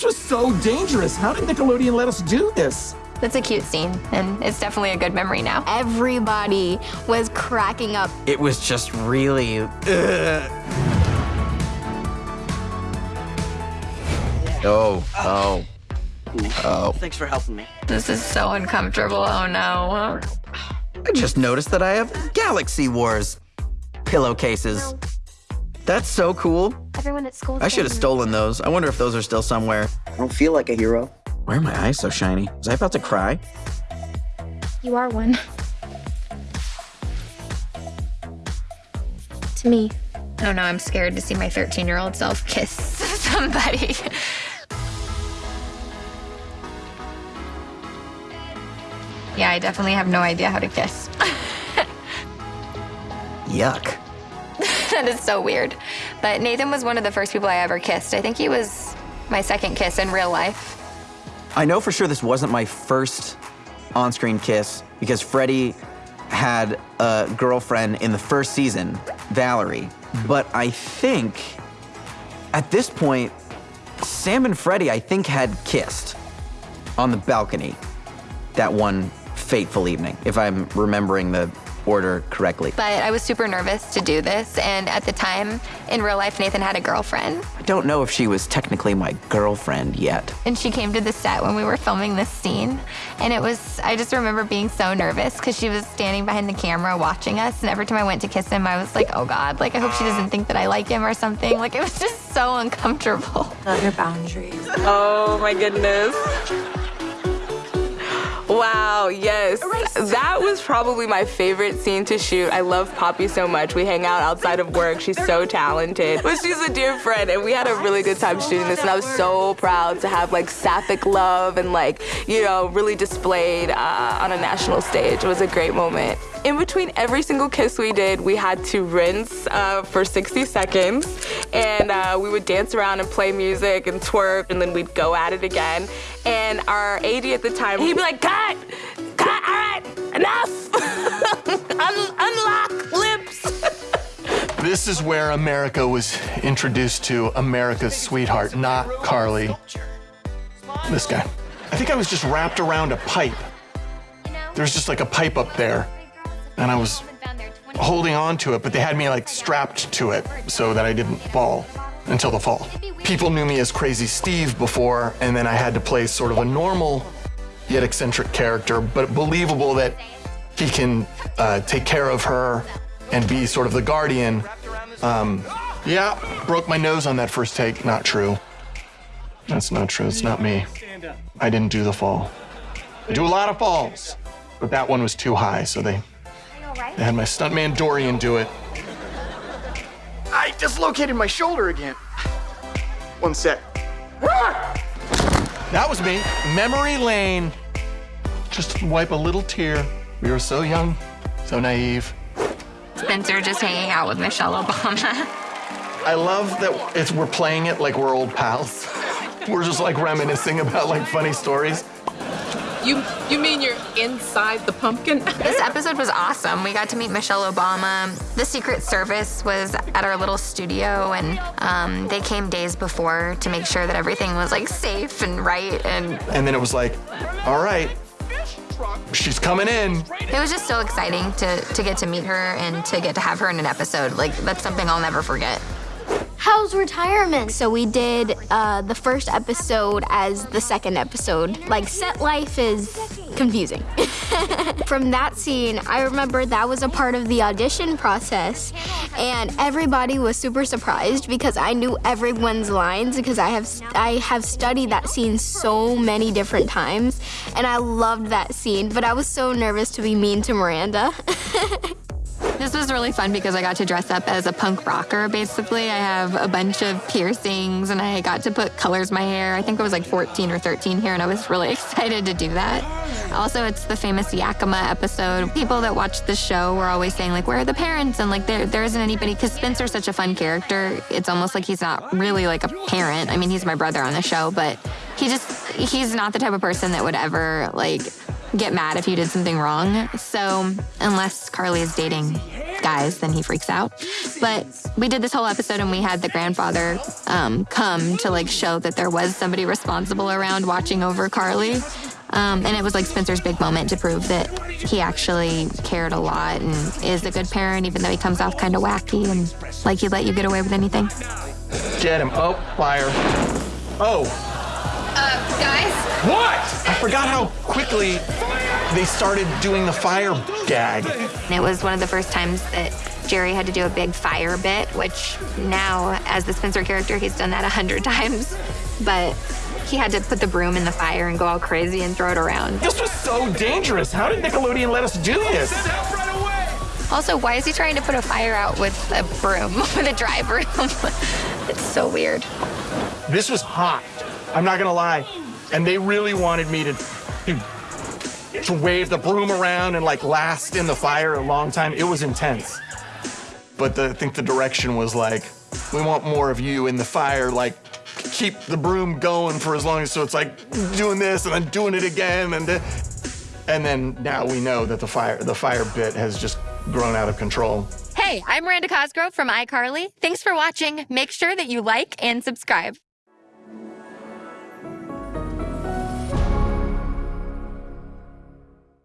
This was so dangerous. How did Nickelodeon let us do this? That's a cute scene, and it's definitely a good memory now. Everybody was cracking up. It was just really. Ugh. Oh, oh, oh. Thanks for helping me. This is so uncomfortable. Oh no. I just noticed that I have Galaxy Wars pillowcases. That's so cool. Everyone at school. I should have stolen those. I wonder if those are still somewhere. I don't feel like a hero. Why are my eyes so shiny? Was I about to cry? You are one. to me. Oh no, I'm scared to see my 13 year old self kiss somebody. yeah, I definitely have no idea how to kiss. Yuck. That is so weird. But Nathan was one of the first people I ever kissed. I think he was my second kiss in real life. I know for sure this wasn't my first on screen kiss because Freddie had a girlfriend in the first season, Valerie. But I think at this point, Sam and Freddie, I think, had kissed on the balcony that one fateful evening, if I'm remembering the order correctly. But I was super nervous to do this, and at the time, in real life, Nathan had a girlfriend. I don't know if she was technically my girlfriend yet. And she came to the set when we were filming this scene, and it was, I just remember being so nervous because she was standing behind the camera watching us, and every time I went to kiss him, I was like, oh God, like I hope she doesn't think that I like him or something. Like it was just so uncomfortable. Love your boundaries. Oh my goodness. Wow, yes. That was probably my favorite scene to shoot. I love Poppy so much. We hang out outside of work. She's so talented. But she's a dear friend, and we had a really good time shooting this, and I was so proud to have like sapphic love and like, you know, really displayed uh, on a national stage. It was a great moment. In between every single kiss we did, we had to rinse uh, for 60 seconds, and uh, we would dance around and play music and twerk, and then we'd go at it again. And our AD at the time, he'd be like, cut, cut, all right, enough, Un- unlock lips. This is where America was introduced to America's sweetheart, not Carly. This guy. I think I was just wrapped around a pipe. There's just like a pipe up there, and I was holding on to it, but they had me like strapped to it so that I didn't fall until the fall. People knew me as Crazy Steve before, and then I had to play sort of a normal yet eccentric character, but believable that he can uh, take care of her and be sort of the guardian. Um, yeah, broke my nose on that first take. Not true. That's not true. It's not me. I didn't do the fall. I do a lot of falls, but that one was too high, so they, they had my stuntman Dorian do it. I dislocated my shoulder again. One sec. That was me. Memory lane. Just wipe a little tear. We were so young, so naive. Spencer just hanging out with Michelle Obama. I love that it's, we're playing it like we're old pals. We're just like reminiscing about like funny stories. You you mean you're inside the pumpkin? This episode was awesome. We got to meet Michelle Obama. The Secret Service was at our little studio, and um, they came days before to make sure that everything was like safe and right. And And then it was like, all right, she's coming in. it was just so exciting to to get to meet her and to get to have her in an episode. Like that's something I'll never forget. How's retirement? So we did uh, the first episode as the second episode. Like set life is confusing. From that scene, I remember that was a part of the audition process, and everybody was super surprised because I knew everyone's lines because I have I have studied that scene so many different times, and I loved that scene. But I was so nervous to be mean to Miranda. This was really fun because I got to dress up as a punk rocker, basically. I have a bunch of piercings and I got to put colors in my hair. I think I was like 14 or 13 here and I was really excited to do that. Also, it's the famous Yakima episode. People that watch the show were always saying, like, where are the parents? And like, there, there isn't anybody, because Spencer's such a fun character. It's almost like he's not really like a parent. I mean, he's my brother on the show, but he just, he's not the type of person that would ever like get mad if you did something wrong. So unless Carly is dating guys then he freaks out. But we did this whole episode and we had the grandfather um, come to like show that there was somebody responsible around watching over Carly. Um, and it was like Spencer's big moment to prove that he actually cared a lot and is a good parent, even though he comes off kind of wacky and like he'd let you get away with anything. Get him. Oh, fire. Oh, guys, what? I forgot how quickly they started doing the fire gag. It was one of the first times that Jerry had to do a big fire bit, which now, as the Spencer character, he's done that a hundred times. But he had to put the broom in the fire and go all crazy and throw it around. This was so dangerous. How did Nickelodeon let us do this? Also, why is he trying to put a fire out with a broom, with a dry broom? it's so weird. This was hot. I'm not gonna lie. And they really wanted me to, to, to wave the broom around and like last in the fire a long time. It was intense. But the, I think the direction was like, we want more of you in the fire, like keep the broom going for as long as so it's like doing this and then doing it again and then, and then now we know that the fire the fire bit has just grown out of control. Hey, I'm Miranda Cosgrove from iCarly. Thanks for watching. Make sure that you like and subscribe.